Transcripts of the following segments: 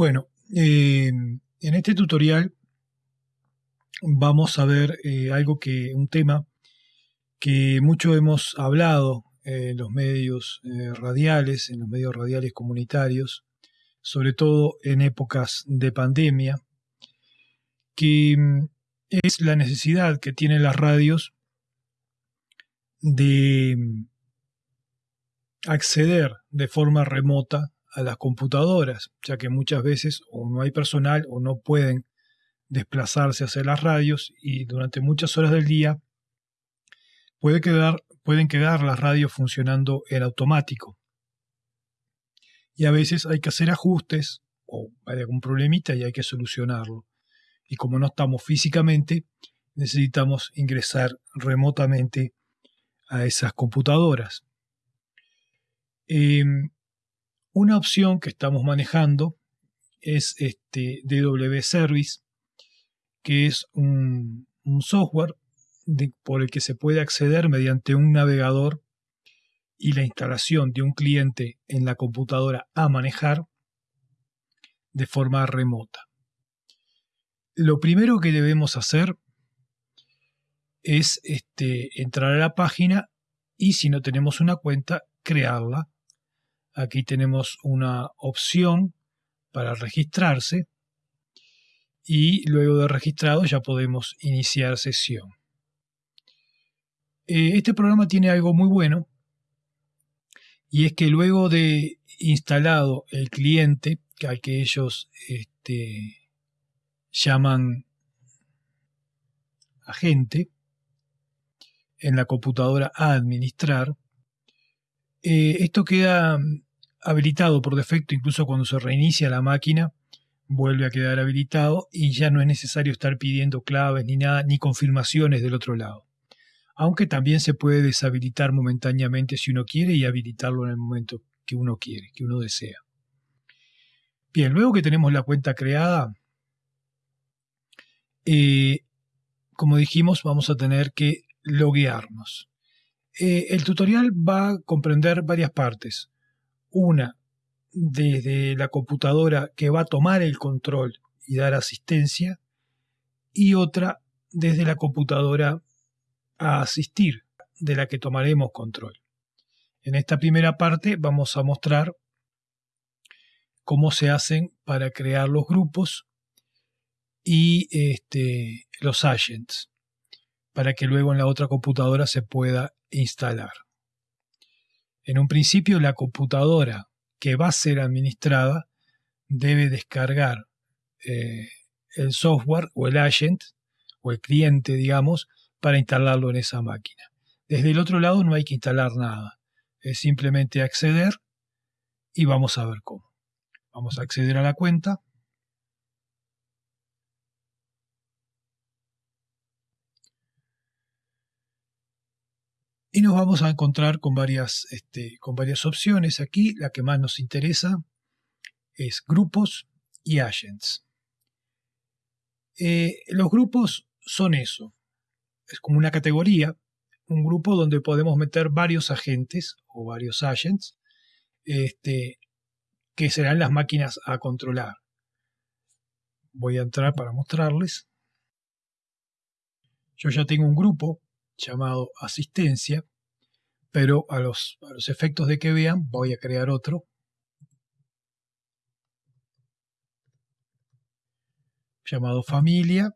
Bueno, eh, en este tutorial vamos a ver eh, algo que, un tema que mucho hemos hablado en los medios eh, radiales, en los medios radiales comunitarios, sobre todo en épocas de pandemia, que mm, es la necesidad que tienen las radios de mm, acceder de forma remota a las computadoras, ya que muchas veces o no hay personal o no pueden desplazarse hacia las radios y durante muchas horas del día puede quedar, pueden quedar las radios funcionando en automático. Y a veces hay que hacer ajustes o hay algún problemita y hay que solucionarlo. Y como no estamos físicamente, necesitamos ingresar remotamente a esas computadoras. Em, una opción que estamos manejando es este DW Service, que es un, software por el que se puede acceder mediante un navegador y la instalación de un cliente en la computadora a manejar de forma remota. Lo primero que debemos hacer es este, entrar a la página y si no tenemos una cuenta, crearla Aquí tenemos una opción para registrarse y luego de registrado ya podemos iniciar sesión. Eh, este programa tiene algo muy bueno y es que luego de instalado el cliente, al que ellos este, llaman agente, en la computadora a administrar, eh, esto queda habilitado por defecto, incluso cuando se reinicia la máquina, vuelve a quedar habilitado y ya no es necesario estar pidiendo claves ni nada, ni confirmaciones del otro lado. Aunque también se puede deshabilitar momentáneamente si uno quiere y habilitarlo en el momento que uno quiere, que uno desea. Bien, luego que tenemos la cuenta creada, eh, como dijimos, vamos a tener que loguearnos. Eh, el tutorial va a comprender varias partes. Una desde la computadora que va a tomar el control y dar asistencia y otra desde la computadora a asistir de la que tomaremos control. En esta primera parte vamos a mostrar cómo se hacen para crear los grupos y este, los agents para que luego en la otra computadora se pueda instalar. En un principio, la computadora que va a ser administrada debe descargar eh, el software o el agent o el cliente, digamos, para instalarlo en esa máquina. Desde el otro lado no hay que instalar nada. Es simplemente acceder y vamos a ver cómo. Vamos a acceder a la cuenta. Y nos vamos a encontrar con varias, este, con varias opciones. Aquí la que más nos interesa es grupos y agents. Eh, los grupos son eso, es como una categoría, un grupo donde podemos meter varios agentes o varios agents, este, que serán las máquinas a controlar. Voy a entrar para mostrarles. Yo ya tengo un grupo llamado asistencia, pero a los, a los efectos de que vean voy a crear otro. llamado familia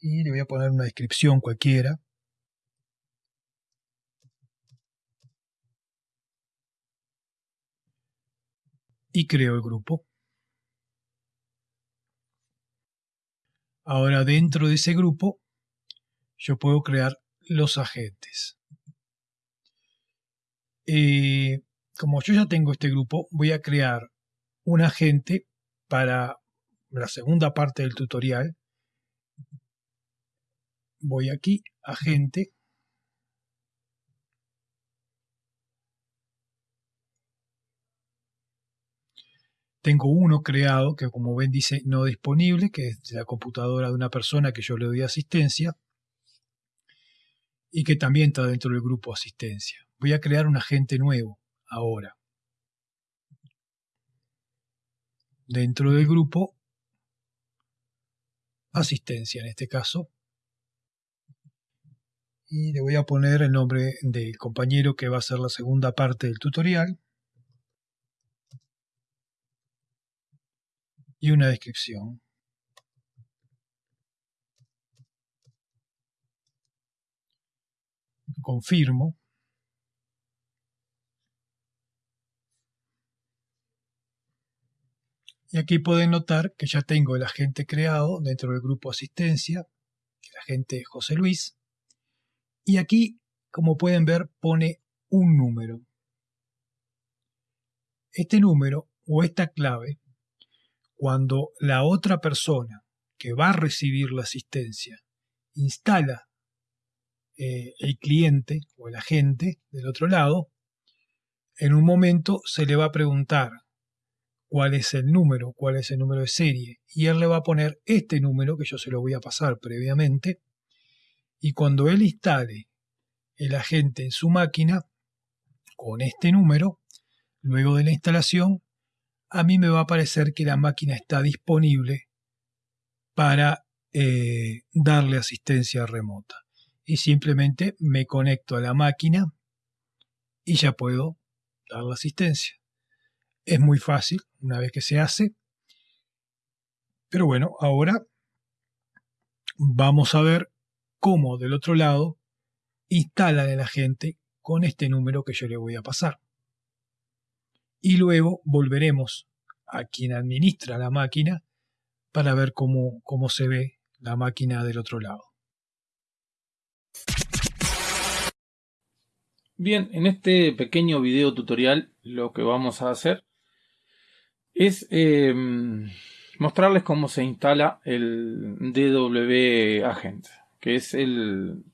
y le voy a poner una descripción cualquiera. Y creo el grupo. Ahora dentro de ese grupo yo puedo crear los agentes. Eh, como yo ya tengo este grupo, voy a crear un agente para la segunda parte del tutorial. Voy aquí, agente. Tengo uno creado que como ven dice no disponible, que es la computadora de una persona que yo le doy asistencia y que también está dentro del grupo asistencia. Voy a crear un agente nuevo ahora. dentro del grupo asistencia en este caso. Y le voy a poner el nombre del compañero que va a hacer la segunda parte del tutorial. Y una descripción. Confirmo. Y aquí pueden notar que ya tengo el agente creado dentro del grupo asistencia, el agente José Luis. Y aquí, como pueden ver, pone un número. Este número o esta clave, cuando la otra persona que va a recibir la asistencia instala eh, el cliente o el agente del otro lado, en un momento se le va a preguntar cuál es el número, cuál es el número de serie, y él le va a poner este número que yo se lo voy a pasar previamente, y cuando él instale el agente en su máquina con este número, luego de la instalación, a mí me va a aparecer que la máquina está disponible para eh, darle asistencia remota. Y simplemente me conecto a la máquina y ya puedo dar la asistencia. Es muy fácil una vez que se hace. Pero bueno, ahora vamos a ver cómo del otro lado instalan el agente con este número que yo le voy a pasar. Y luego volveremos a quien administra la máquina para ver cómo, cómo se ve la máquina del otro lado. Bien, en este pequeño video tutorial lo que vamos a hacer es em, mostrarles cómo se instala el DW Agent, que es el,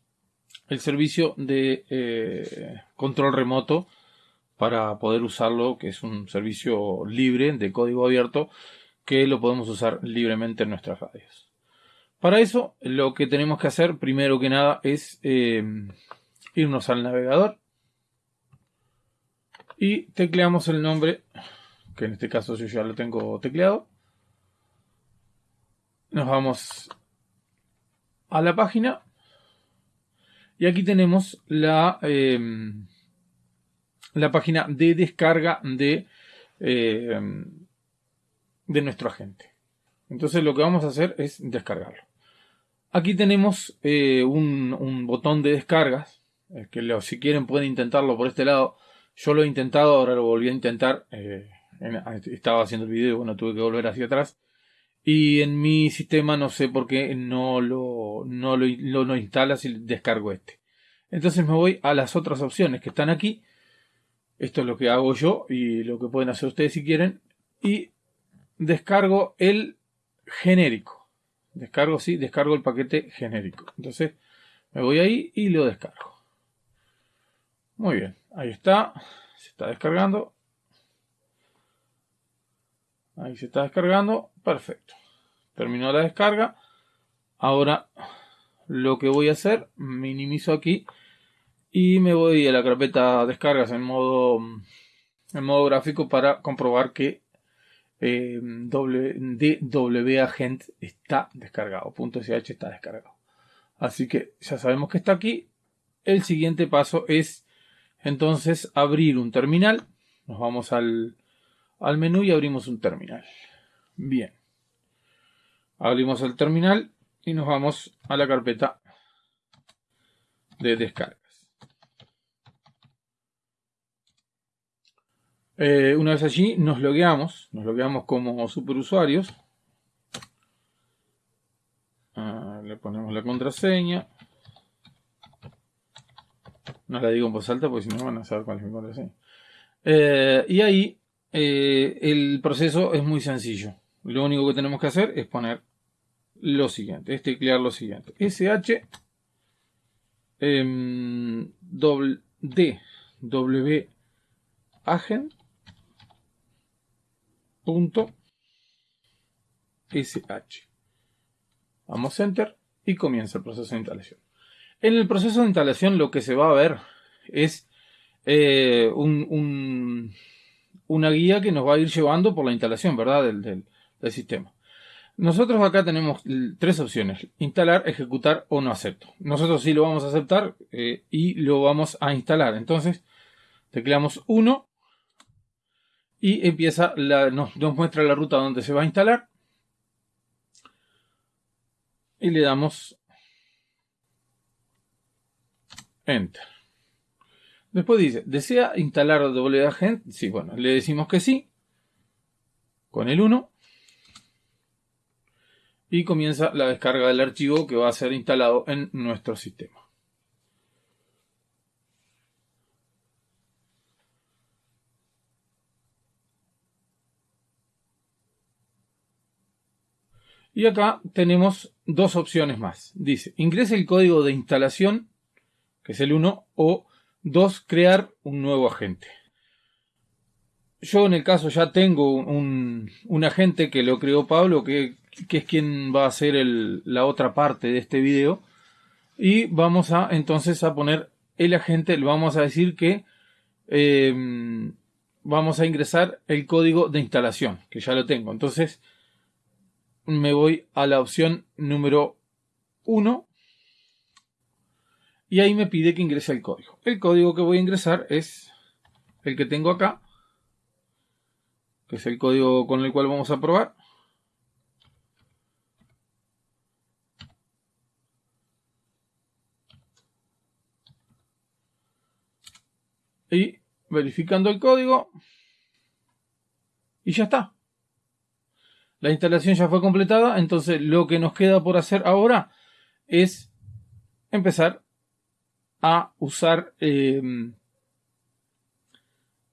servicio de eh, control remoto para poder usarlo, que es un servicio libre de código abierto que lo podemos usar libremente en nuestras radios. Para eso, lo que tenemos que hacer primero que nada es em, irnos al navegador y tecleamos el nombre que en este caso yo ya lo tengo tecleado. Nos vamos a la página y aquí tenemos la, em, la página de descarga de, em, de nuestro agente. Entonces lo que vamos a hacer es descargarlo. Aquí tenemos eh, un, botón de descargas, que si quieren pueden intentarlo por este lado. Yo lo he intentado, ahora lo volví a intentar. Eh, estaba haciendo el video bueno, tuve que volver hacia atrás. Y en mi sistema no sé por qué no lo, no lo, no instala si descargo este. Entonces me voy a las otras opciones que están aquí. Esto es lo que hago yo y lo que pueden hacer ustedes si quieren. Y descargo el genérico. Descargo, sí, descargo el paquete genérico. Entonces me voy ahí y lo descargo. Muy bien, ahí está. Se está descargando. Ahí se está descargando. Perfecto. Terminó la descarga. Ahora lo que voy a hacer, minimizo aquí y me voy a la carpeta descargas en modo, en modo gráfico para comprobar que eh, DW Agent está descargado. .sh está descargado. Así que ya sabemos que está aquí. El siguiente paso es entonces abrir un terminal. Nos vamos al, al menú y abrimos un terminal. Bien. Abrimos el terminal y nos vamos a la carpeta de descargas. Eh, una vez allí nos logueamos, nos logueamos como superusuarios. Ah, le ponemos la contraseña. No la digo en voz alta porque si no van a saber cuál es mi contraseña. Eh, y ahí eh, el proceso es muy sencillo. Lo único que tenemos que hacer es poner lo siguiente, es teclear lo siguiente. SH em, W agent punto SH. Vamos enter y comienza el proceso de instalación. En el proceso de instalación lo que se va a ver es eh, un una guía que nos va a ir llevando por la instalación, ¿verdad? Del, sistema. Nosotros acá tenemos tres opciones, instalar, ejecutar o no acepto. Nosotros sí lo vamos a aceptar eh, y lo vamos a instalar. Entonces, tecleamos 1 y empieza nos muestra la ruta donde se va a instalar. Y le damos Enter. Después dice, ¿desea instalar WAGent? Sí, bueno, le decimos que sí. Con el 1. Y comienza la descarga del archivo que va a ser instalado en nuestro sistema. Y acá tenemos dos opciones más. Dice, ingrese el código de instalación que es el 1, o 2, crear un nuevo agente. Yo en el caso ya tengo un, agente que lo creó Pablo, que, es quien va a hacer la otra parte de este video. Y vamos a entonces a poner el agente, le vamos a decir que em, vamos a ingresar el código de instalación, que ya lo tengo. Entonces me voy a la opción número 1 y ahí me pide que ingrese el código. El código que voy a ingresar es el que tengo acá, que es el código con el cual vamos a probar. Y verificando el código. Y ya está. La instalación ya fue completada, entonces lo que nos queda por hacer ahora es empezar a usar em,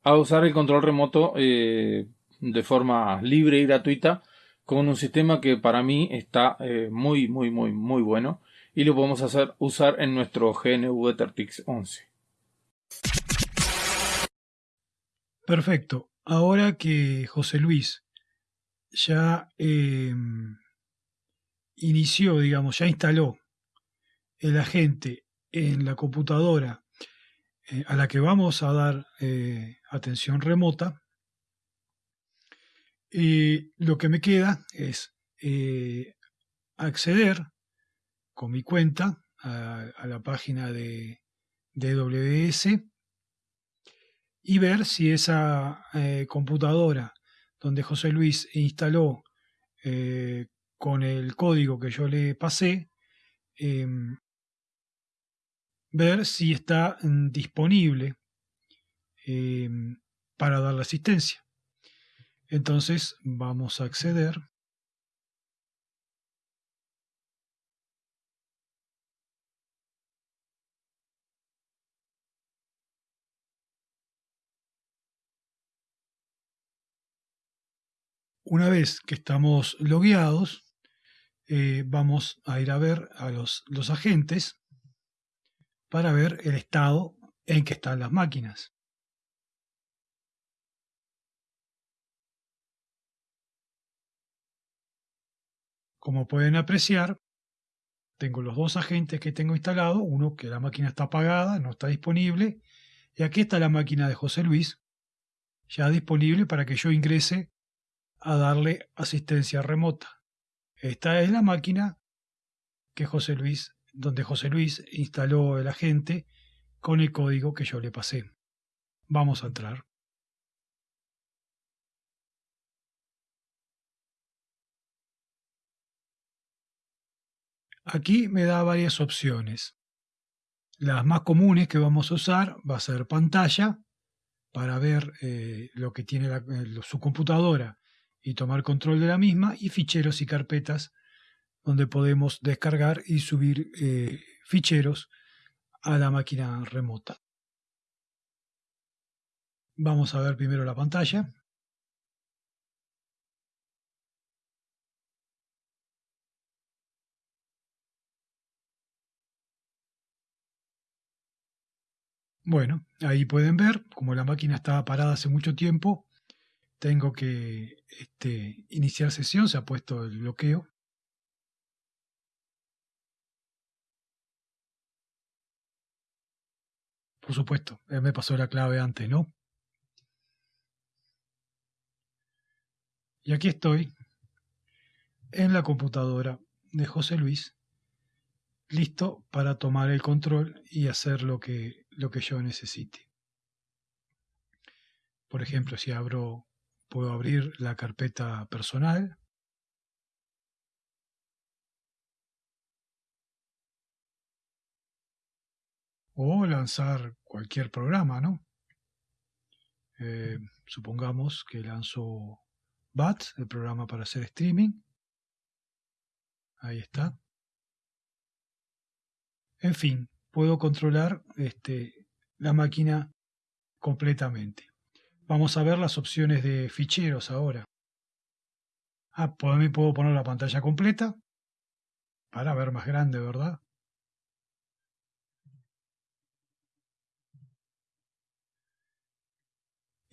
a usar el control remoto eh, de forma libre y gratuita con un sistema que para mí está eh, muy muy muy muy bueno y lo podemos hacer usar en nuestro GNU EtherTix 11. Perfecto. Ahora que José Luis ya em, inició, digamos, ya instaló el agente en la computadora eh, a la que vamos a dar eh, atención remota, y lo que me queda es eh, acceder con mi cuenta a, la página de, DWS y ver si esa computadora donde José Luis instaló con el código que yo le pasé, em, ver si está mm, disponible em, para dar la asistencia. Entonces vamos a acceder. Una vez que estamos logueados, eh, vamos a ir a ver a los, los agentes para ver el estado en que están las máquinas. Como pueden apreciar, tengo los dos agentes que tengo instalados, uno que la máquina está apagada, no está disponible, y aquí está la máquina de José Luis, ya disponible para que yo ingrese a darle asistencia remota. Esta es la máquina que José Luis donde José Luis instaló el agente con el código que yo le pasé. Vamos a entrar. Aquí me da varias opciones. Las más comunes que vamos a usar va a ser pantalla para ver eh, lo que tiene su computadora y tomar control de la misma y ficheros y carpetas donde podemos descargar y subir eh, ficheros a la máquina remota. Vamos a ver primero la pantalla. Bueno, ahí pueden ver, como la máquina estaba parada hace mucho tiempo, tengo que este, iniciar sesión, se ha puesto el bloqueo. Por supuesto, él me pasó la clave antes, ¿no? Y aquí estoy en la computadora de José Luis, listo para tomar el control y hacer lo que, lo que yo necesite. Por ejemplo, si abro, puedo abrir la carpeta personal. O lanzar cualquier programa, ¿no? Eh, supongamos que lanzo BAT, el programa para hacer streaming. Ahí está. En fin, puedo controlar este, la máquina completamente. Vamos a ver las opciones de ficheros ahora. Ah, también puedo poner la pantalla completa para ver más grande, ¿verdad?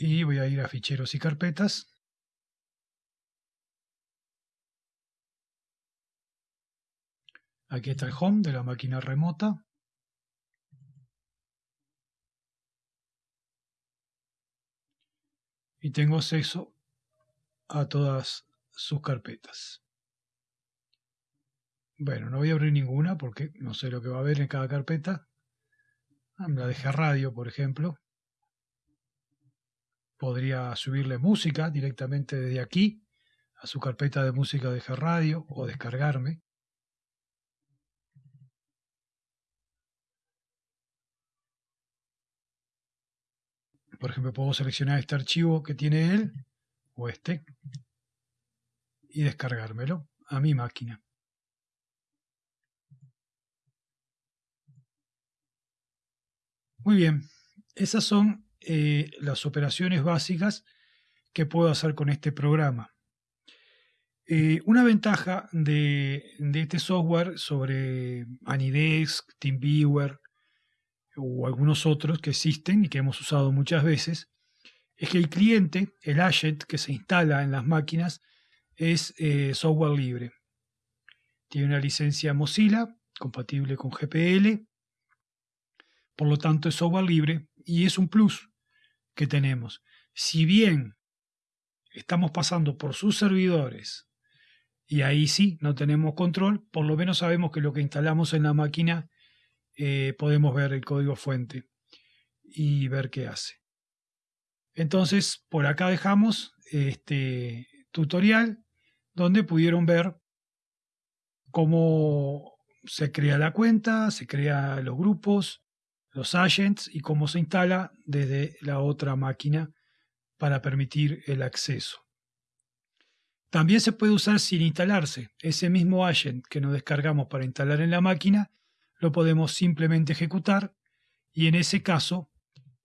Y voy a ir a ficheros y carpetas. Aquí está el home de la máquina remota. Y tengo acceso a todas sus carpetas. Bueno, no voy a abrir ninguna porque no sé lo que va a haber en cada carpeta. La dejé radio, por ejemplo. Podría subirle música directamente desde aquí a su carpeta de música de radio o descargarme. Por ejemplo, puedo seleccionar este archivo que tiene él o este y descargármelo a mi máquina. Muy bien, esas son eh, las operaciones básicas que puedo hacer con este programa. Eh, una ventaja de, este software sobre Anidesk, TeamViewer, o algunos otros que existen y que hemos usado muchas veces, es que el cliente, el agent que se instala en las máquinas, es eh, software libre. Tiene una licencia Mozilla compatible con GPL, por lo tanto es software libre y es un plus que tenemos. Si bien estamos pasando por sus servidores y ahí sí no tenemos control, por lo menos sabemos que lo que instalamos en la máquina eh, podemos ver el código fuente y ver qué hace. Entonces, por acá dejamos este tutorial donde pudieron ver cómo se crea la cuenta, se crea los grupos, los agents y cómo se instala desde la otra máquina para permitir el acceso. También se puede usar sin instalarse. Ese mismo agent que nos descargamos para instalar en la máquina lo podemos simplemente ejecutar y en ese caso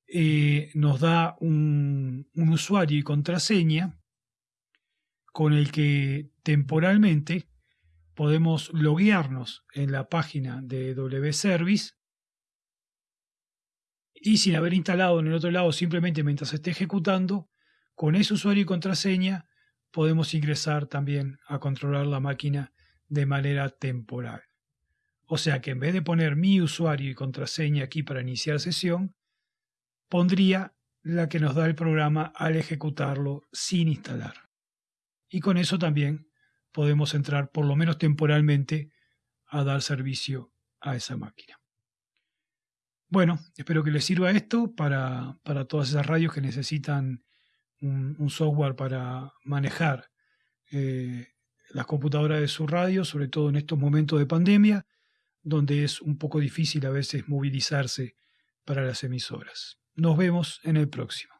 eh, nos da un, usuario y contraseña con el que temporalmente podemos loguearnos en la página de WService y sin haber instalado en el otro lado simplemente mientras esté ejecutando, con ese usuario y contraseña podemos ingresar también a controlar la máquina de manera temporal. O sea que en vez de poner mi usuario y contraseña aquí para iniciar sesión, pondría la que nos da el programa al ejecutarlo sin instalar. Y con eso también podemos entrar, por lo menos temporalmente, a dar servicio a esa máquina. Bueno, espero que les sirva esto para, todas esas radios que necesitan un, software para manejar eh, las computadoras de su radio, sobre todo en estos momentos de pandemia donde es un poco difícil a veces movilizarse para las emisoras. Nos vemos en el próximo.